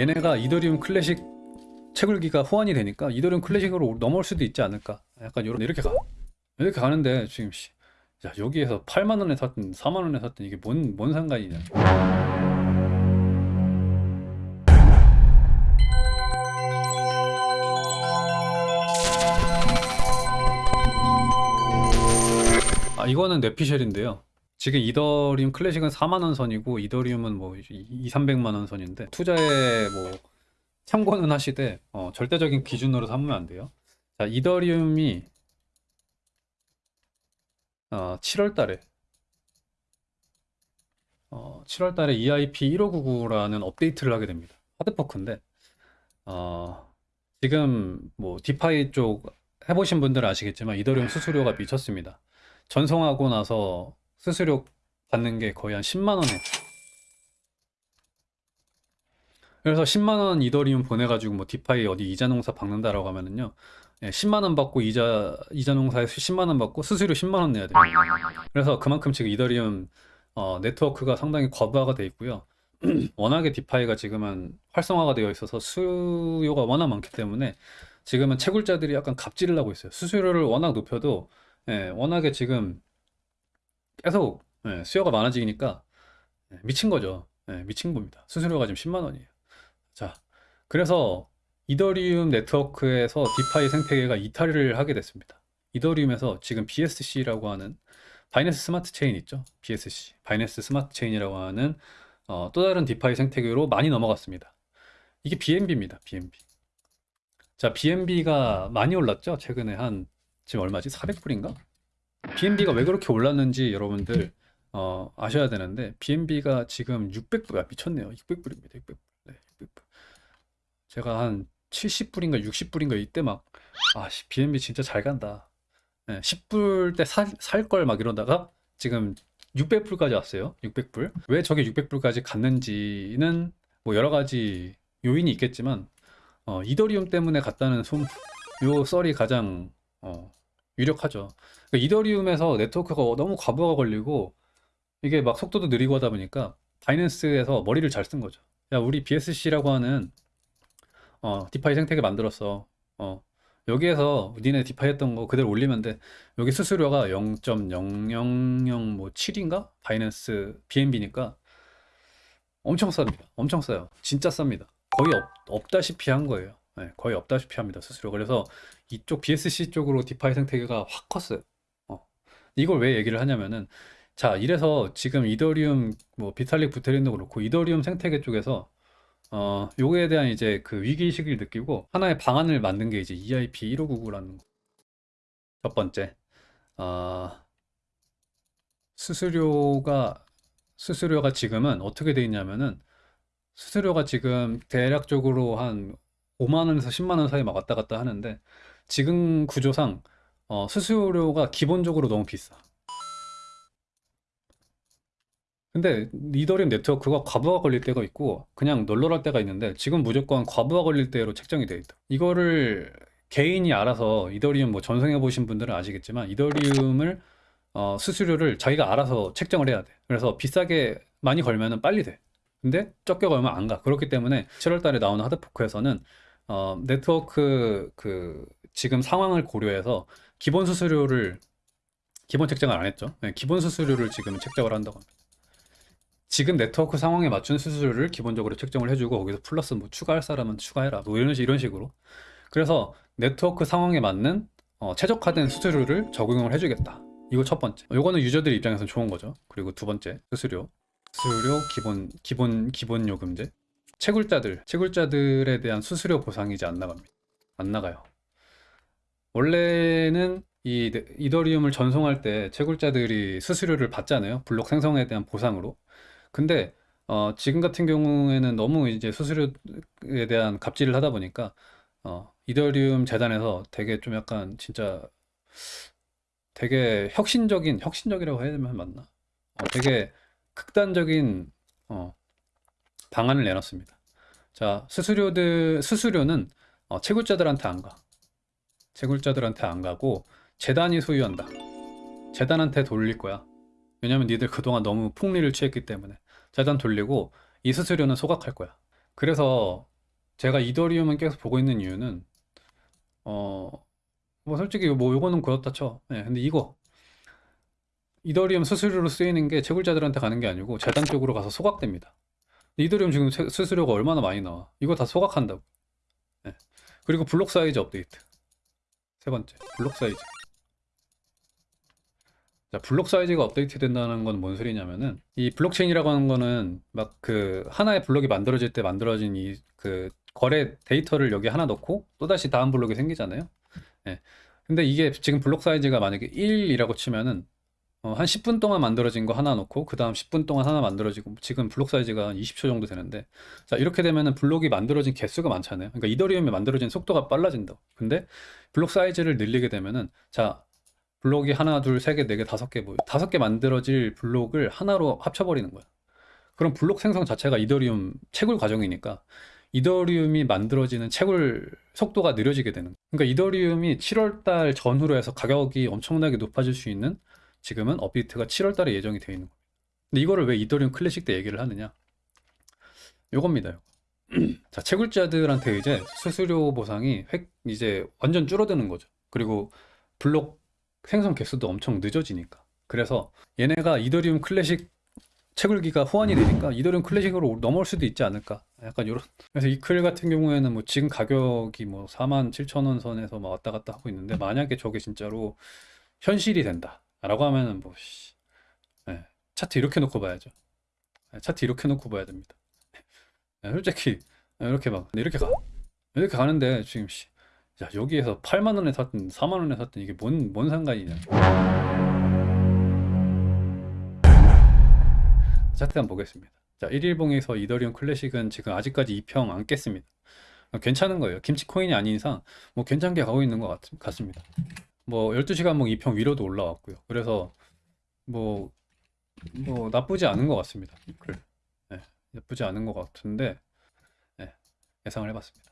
얘네가 이더리움 클래식 채굴기가 호환이 되니까 이더리움 클래식으로 넘어올 수도 있지 않을까. 약간 이런 이렇게 가. 이렇게 가는데 지금 씨, 야 여기에서 8만 원에 샀든 4만 원에 샀든 이게 뭔 뭔 상관이냐. 아 이거는 뇌피셜인데요 지금 이더리움 클래식은 4만 원 선이고 이더리움은 뭐 2, 300만 원 선인데 투자에 뭐 참고는 하시되 어, 절대적인 기준으로 삼으면 안 돼요. 자, 이더리움이 어, 7월 달에 어, 7월 달에 EIP 1599라는 업데이트를 하게 됩니다. 하드포크인데 어, 지금 뭐 디파이 쪽 해보신 분들은 아시겠지만 이더리움 수수료가 미쳤습니다. 전송하고 나서 수수료 받는 게 거의 한 10만 원에 그래서 10만 원 이더리움 보내가지고 뭐 DeFi 어디 이자 농사 박는다라고 하면은요 예, 10만 원 받고 이자 이자 농사에서 10만 원 받고 수수료 10만 원 내야 돼요. 그래서 그만큼 지금 이더리움 어, 네트워크가 상당히 과부하가 돼 있고요. 워낙에 DeFi가 지금은 활성화가 되어 있어서 수요가 워낙 많기 때문에 지금은 채굴자들이 약간 갑질을 하고 있어요. 수수료를 워낙 높여도 예, 워낙에 지금 계속 예, 수요가 많아지니까 예, 미친 거죠. 예, 미친 겁니다. 수수료가 지금 10만 원이에요. 자, 그래서 이더리움 네트워크에서 DeFi 생태계가 이탈을 하게 됐습니다. 이더리움에서 지금 BSC라고 하는 바이낸스 스마트 체인 있죠? BSC, 바이낸스 스마트 체인이라고 하는 어, 또 다른 DeFi 생태계로 많이 넘어갔습니다. 이게 BNB입니다. BNB. 자, BNB가 많이 올랐죠? 최근에 한 지금 얼마지? 400불인가? BNB가 왜 그렇게 올랐는지 여러분들 어, 아셔야 되는데 BNB가 지금 600불, 아, 미쳤네요. 600불입니다. 600불. 네, 600불. 제가 한 70불인가 60불인가 이때 막 아, 씨, BNB 진짜 잘 간다. 네, 10불 때 살 걸 막 이러다가 지금 600불까지 왔어요. 600불. 왜 저게 600불까지 갔는지는 뭐 여러 가지 요인이 있겠지만 어, 이더리움 때문에 갔다는 소문, 요 썰이 가장 어, 유력하죠. 그러니까 이더리움에서 네트워크가 너무 과부하가 걸리고 이게 막 속도도 느리고 하다 보니까 바이낸스에서 머리를 잘 쓴 거죠. 야, 우리 BSC라고 하는 어, DeFi 생태계 만들었어. 어, 여기에서 니네 DeFi 했던 거 그대로 올리면 돼. 여기 수수료가 0.000뭐 7인가? 바이낸스 BNB니까 엄청 쌉니다. 엄청 싸요. 진짜 쌉니다. 거의 없, 없다시피 한 거예요. 네, 거의 없다시피 합니다. 수수료. 그래서 이쪽 BSC 쪽으로 디파이 생태계가 확 컸어요. 어. 이걸 왜 얘기를 하냐면은 자, 이래서 지금 이더리움 뭐 비탈릭 부테린도 그렇고 이더리움 생태계 쪽에서 어, 요거에 대한 이제 그 위기의식을 느끼고 하나의 방안을 만든 게 이제 EIP 1599라는 거. 첫 번째, 어, 수수료가, 수수료가 지금은 어떻게 돼 있냐면은 수수료가 지금 대략적으로 한 5만 원에서 10만 원 사이 막 왔다 갔다 하는데 지금 구조상 어, 수수료가 기본적으로 너무 비싸. 근데 이더리움 네트워크가 과부하 걸릴 때가 있고 그냥 널널할 때가 있는데 지금 무조건 과부하 걸릴 때로 책정이 되어 있다. 이거를 개인이 알아서 이더리움 뭐 전송해 보신 분들은 아시겠지만 이더리움을 어, 수수료를 자기가 알아서 책정을 해야 돼. 그래서 비싸게 많이 걸면은 빨리 돼. 근데 적게 걸면 안 가. 그렇기 때문에 7월 달에 나오는 하드포크에서는 어, 네트워크 그 지금 상황을 고려해서 기본 수수료를 기본 책정을 안 했죠. 네, 기본 수수료를 지금 책정을 한다고 합니다. 지금 네트워크 상황에 맞춘 수수료를 기본적으로 책정을 해주고 거기서 플러스 뭐 추가할 사람은 추가해라. 뭐 이런, 식- 이런 식으로. 그래서 네트워크 상황에 맞는 어, 최적화된 수수료를 적용을 해주겠다. 이거 첫 번째. 이거는 유저들 입장에서 좋은 거죠. 그리고 두 번째 수수료. 수수료 기본 기본 기본 요금제. 채굴자들 채굴자들에 대한 수수료 보상이 이제 안 나갑니다. 안 나가요 원래는 이 네- 이더리움을 전송할 때 채굴자들이 수수료를 받잖아요 블록 생성에 대한 보상으로 근데 어, 지금 같은 경우에는 너무 이제 수수료에 대한 갑질을 하다 보니까 어, 이더리움 재단에서 되게 좀 약간 진짜 되게 혁신적인 혁신적이라고 해야 되면 맞나? 어, 되게 극단적인 어, 방안을 내놨습니다. 자, 수수료들 수수료는 어, 채굴자들한테 안 가. 채굴자들한테 안 가고 재단이 소유한다. 재단한테 돌릴 거야. 왜냐면 니들 그동안 너무 풍리를 취했기 때문에 재단 돌리고 이 수수료는 소각할 거야. 그래서 제가 이더리움은 계속 보고 있는 이유는 어, 뭐 솔직히 뭐 요거는 그렇다 쳐. 예, 근데 이거 이더리움 수수료로 쓰이는 게 채굴자들한테 가는 게 아니고 재단 쪽으로 가서 소각됩니다. 이더리움 지금 세- 수수료가 얼마나 많이 나와? 이거 다 소각한다고. 예. 그리고 블록 사이즈 업데이트. 세 번째, 블록 사이즈. 자, 블록 사이즈가 업데이트 된다는 건 뭔 소리냐면은 이 블록체인이라고 하는 거는 막 그 하나의 블록이 만들어질 때 만들어진 이 그 거래 데이터를 여기 하나 넣고 또다시 다음 블록이 생기잖아요. 예. 근데 이게 지금 블록 사이즈가 만약에 1이라고 치면은 어, 한 10분 동안 만들어진 거 하나 놓고 그 다음 10분 동안 하나 만들어지고 지금 블록 사이즈가 한 20초 정도 되는데 자 이렇게 되면은 블록이 만들어진 개수가 많잖아요. 그러니까 이더리움이 만들어진 속도가 빨라진다. 근데 블록 사이즈를 늘리게 되면은 자 블록이 하나 둘세개네 개 다섯 개 뭐 다섯 개 만들어질 블록을 하나로 합쳐버리는 거야. 그럼 블록 생성 자체가 이더리움 채굴 과정이니까 이더리움이 만들어지는 채굴 속도가 느려지게 되는 거야. 그러니까 이더리움이 7월 달 전후로 해서 가격이 엄청나게 높아질 수 있는 지금은 업데이트가 7월 달에 예정이 되어 있는 거예요. 근데 이거를 왜 이더리움 클래식 때 얘기를 하느냐? 요겁니다. 자, 채굴자들한테 이제 수수료 보상이 획 이제 완전 줄어드는 거죠. 그리고 블록 생성 개수도 엄청 늦어지니까. 그래서 얘네가 이더리움 클래식 채굴기가 호환이 되니까 이더리움 클래식으로 넘어올 수도 있지 않을까. 약간 요런. 그래서 이클 같은 경우에는 뭐 지금 가격이 뭐 4만 7천 원 선에서 막 왔다 갔다 하고 있는데 만약에 저게 진짜로 현실이 된다. 라고 하면은 뭐 씨, 예, 차트 이렇게 놓고 봐야죠. 예, 차트 이렇게 놓고 봐야 됩니다. 예, 솔직히 예, 이렇게 막 이렇게 가 이렇게 가는데 지금 씨, 야 여기에서 8만 원에 샀든 4만 원에 샀든 이게 뭔 뭔 상관이냐? 차트 한번 보겠습니다. 자, 1일봉에서 이더리움 클래식은 지금 아직까지 2평 안 깼습니다. 어, 괜찮은 거예요. 김치 코인이 아닌 이상 뭐 괜찮게 가고 있는 것 같, 같습니다. 뭐 12시간목 2평 위로도 올라왔고요. 그래서 뭐, 뭐 나쁘지 않은 것 같습니다. 그래. 네, 나쁘지 않은 것 같은데 네, 예상을 해봤습니다.